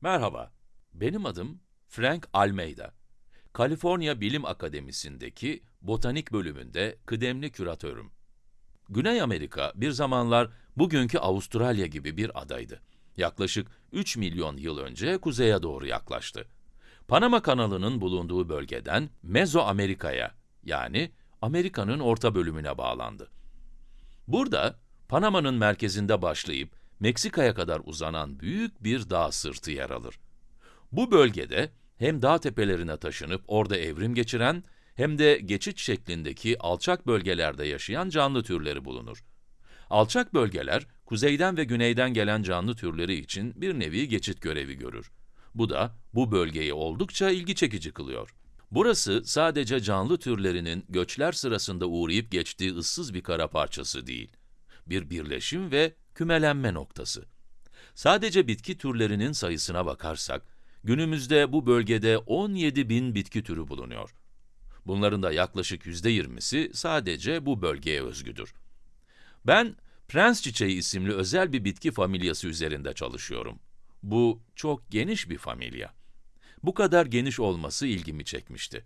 Merhaba, benim adım Frank Almeida. Kaliforniya Bilim Akademisi'ndeki botanik bölümünde kıdemli küratörüm. Güney Amerika bir zamanlar bugünkü Avustralya gibi bir adaydı. Yaklaşık 3 milyon yıl önce kuzeye doğru yaklaştı. Panama kanalının bulunduğu bölgeden Mezoamerika'ya yani Amerika'nın orta bölümüne bağlandı. Burada Panama'nın merkezinde başlayıp Meksika'ya kadar uzanan büyük bir dağ sırtı yer alır. Bu bölgede hem dağ tepelerine taşınıp orada evrim geçiren hem de geçit şeklindeki alçak bölgelerde yaşayan canlı türleri bulunur. Alçak bölgeler, kuzeyden ve güneyden gelen canlı türleri için bir nevi geçit görevi görür. Bu da bu bölgeyi oldukça ilgi çekici kılıyor. Burası sadece canlı türlerinin göçler sırasında uğrayıp geçtiği ıssız bir kara parçası değil. Bir birleşim ve kümelenme noktası. Sadece bitki türlerinin sayısına bakarsak, günümüzde bu bölgede 17 bin bitki türü bulunuyor. Bunların da yaklaşık %20'si sadece bu bölgeye özgüdür. Ben, prens çiçeği isimli özel bir bitki familyası üzerinde çalışıyorum. Bu çok geniş bir familya. Bu kadar geniş olması ilgimi çekmişti.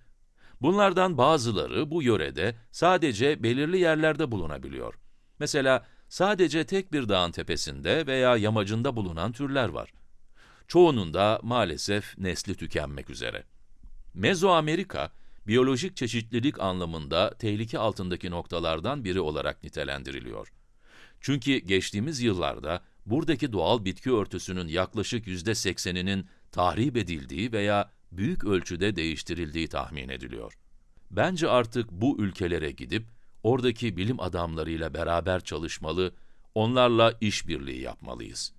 Bunlardan bazıları bu yörede sadece belirli yerlerde bulunabiliyor. Mesela sadece tek bir dağın tepesinde veya yamacında bulunan türler var. Çoğunun da maalesef nesli tükenmek üzere. Mezoamerika, biyolojik çeşitlilik anlamında tehlike altındaki noktalardan biri olarak nitelendiriliyor. Çünkü geçtiğimiz yıllarda buradaki doğal bitki örtüsünün yaklaşık yüzde sekseninin tahrip edildiği veya büyük ölçüde değiştirildiği tahmin ediliyor. Bence artık bu ülkelere gidip, oradaki bilim adamlarıyla beraber çalışmalı, onlarla işbirliği yapmalıyız.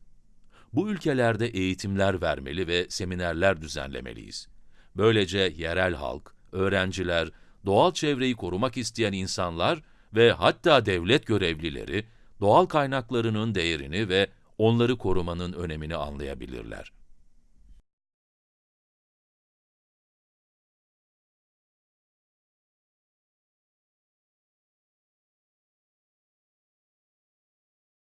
Bu ülkelerde eğitimler vermeli ve seminerler düzenlemeliyiz. Böylece yerel halk, öğrenciler, doğal çevreyi korumak isteyen insanlar ve hatta devlet görevlileri, doğal kaynaklarının değerini ve onları korumanın önemini anlayabilirler.